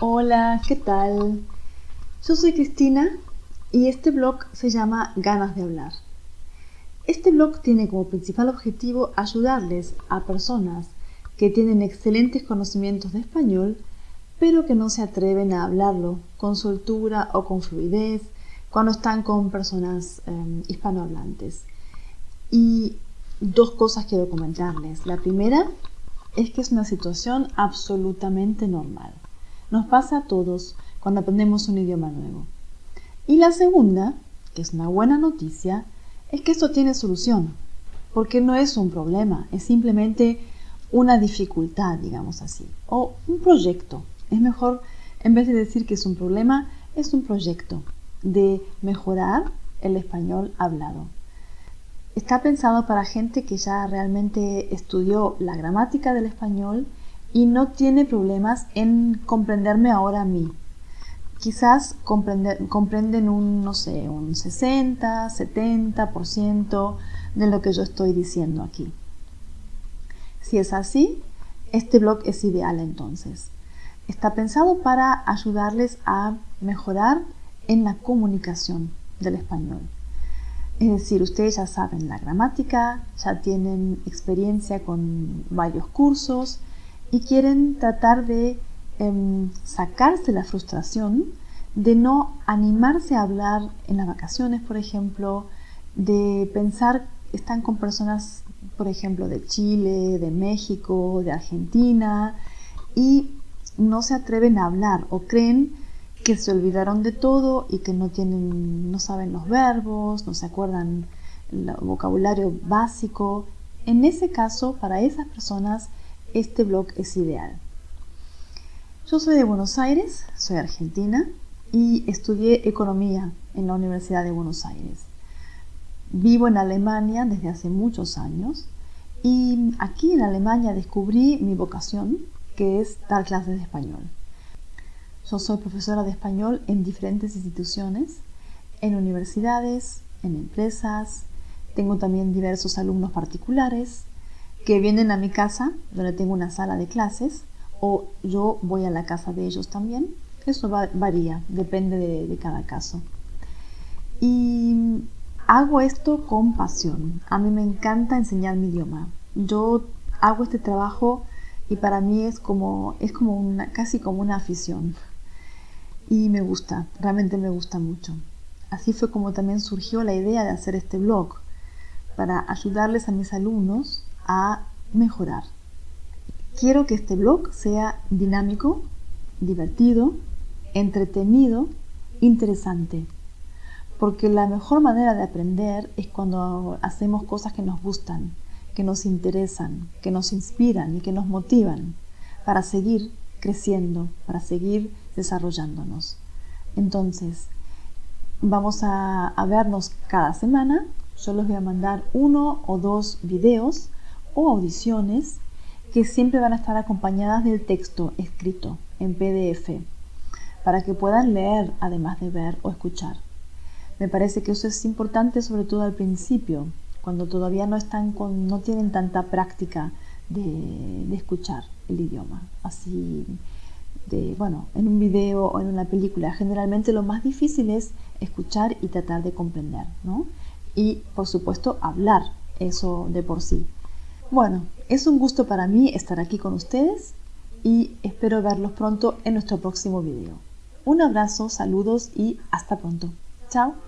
Hola, ¿qué tal? Yo soy Cristina y este blog se llama Ganas de hablar. Este blog tiene como principal objetivo ayudarles a personas que tienen excelentes conocimientos de español, pero que no se atreven a hablarlo con soltura o con fluidez cuando están con personas em, hispanohablantes. Y dos cosas quiero comentarles. La primera es que es una situación absolutamente normal. Nos pasa a todos cuando aprendemos un idioma nuevo. Y la segunda, que es una buena noticia, es que esto tiene solución, porque no es un problema, es simplemente una dificultad, digamos así, o un proyecto. Es mejor, en vez de decir que es un problema, es un proyecto de mejorar el español hablado. Está pensado para gente que ya realmente estudió la gramática del español y no tiene problemas en comprenderme ahora a mí. Quizás comprenden un, no sé, un 60, 70% de lo que yo estoy diciendo aquí. Si es así, este blog es ideal entonces. Está pensado para ayudarles a mejorar en la comunicación del español. Es decir, ustedes ya saben la gramática, ya tienen experiencia con varios cursos, y quieren tratar de em, sacarse la frustración de no animarse a hablar en las vacaciones, por ejemplo, de pensar, están con personas, por ejemplo, de Chile, de México, de Argentina, y no se atreven a hablar o creen que se olvidaron de todo y que no tienen, no saben los verbos, no se acuerdan el vocabulario básico. En ese caso, para esas personas este blog es ideal. Yo soy de Buenos Aires, soy argentina y estudié economía en la Universidad de Buenos Aires. Vivo en Alemania desde hace muchos años y aquí en Alemania descubrí mi vocación, que es dar clases de español. Yo soy profesora de español en diferentes instituciones, en universidades, en empresas, tengo también diversos alumnos particulares que vienen a mi casa, donde tengo una sala de clases, o yo voy a la casa de ellos también. Eso varía, depende de, cada caso. Y hago esto con pasión. A mí me encanta enseñar mi idioma. Yo hago este trabajo y para mí es como, es como una, casi como una afición. Y me gusta, realmente me gusta mucho. Así fue como también surgió la idea de hacer este blog, para ayudarles a mis alumnos a mejorar. Quiero que este blog sea dinámico, divertido, entretenido, interesante. Porque la mejor manera de aprender es cuando hacemos cosas que nos gustan, que nos interesan, que nos inspiran y que nos motivan para seguir creciendo, para seguir desarrollándonos. Entonces, vamos a, a vernos cada semana. Yo les voy a mandar uno o dos videos o audiciones que siempre van a estar acompañadas del texto escrito en PDF para que puedan leer además de ver o escuchar. Me parece que eso es importante sobre todo al principio, cuando todavía no, están con, no tienen tanta práctica de, escuchar el idioma. Así, de, bueno, en un video o en una película, generalmente lo más difícil es escuchar y tratar de comprender, ¿no? Y por supuesto hablar, eso de por sí. Bueno, es un gusto para mí estar aquí con ustedes y espero verlos pronto en nuestro próximo video. Un abrazo, saludos y hasta pronto. Chao.